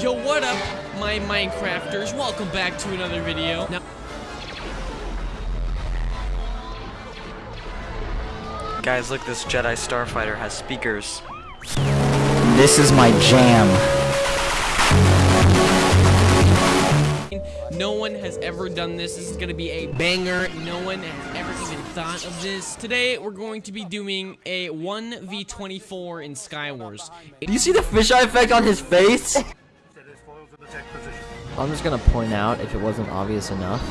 Yo, what up, my Minecrafters? Welcome back to another video. Now, Guys, look, this Jedi Starfighter has speakers. This is my jam. no one has ever done this. This is gonna be a banger. No one has ever even thought of this. Today, we're going to be doing a 1v24 in Skywars. Do you see the fisheye effect on his face? I'm just gonna point out, if it wasn't obvious enough,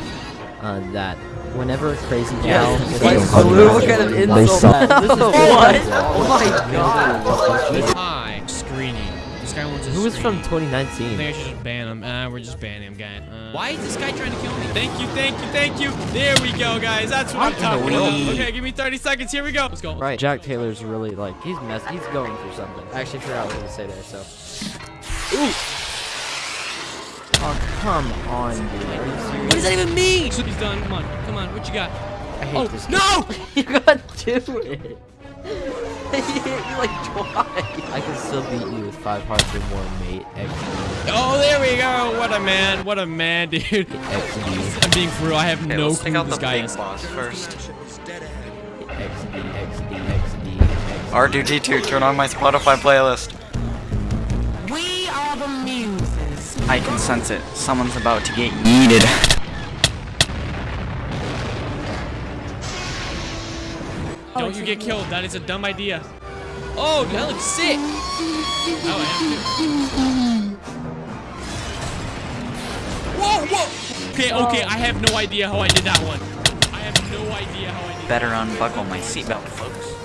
uh, that whenever Crazy Gal Like, look at an insult. This is what? Oh my god! Hi, screening. This guy wants a Who was from 2019? I think I should just ban him. Uh, we're just banning him, guy. Uh, why is this guy trying to kill me? Thank you, thank you, thank you. There we go, guys. That's what I'm talking about. Okay, give me 30 seconds. Here we go. Let's go. Right, Jack Taylor's really like he's mess. He's going through something. I actually forgot what to say there. So. Ooh. Come on, dude. Are you serious? What does that even mean? He's done. Come on, come on. What you got? I hate Oh, this. no! you got to it. he hit you like twice. I can still beat you with five hearts or more, mate. XD. Oh, there we go. What a man. What a man, dude. XD. I'm being for real. I have Okay, no let's clue take who out this the guy big is. boss first. XD. XD. XD. XD. R2D2, turn on my Spotify playlist. We are the muses. I can sense it. Someone's about to get yeeted. Don't you get killed. That is a dumb idea. Oh, that looks sick. Oh, I am. Whoa, whoa. Okay, okay. I have no idea how I did that one. I have no idea how I did Better unbuckle my seatbelt, folks.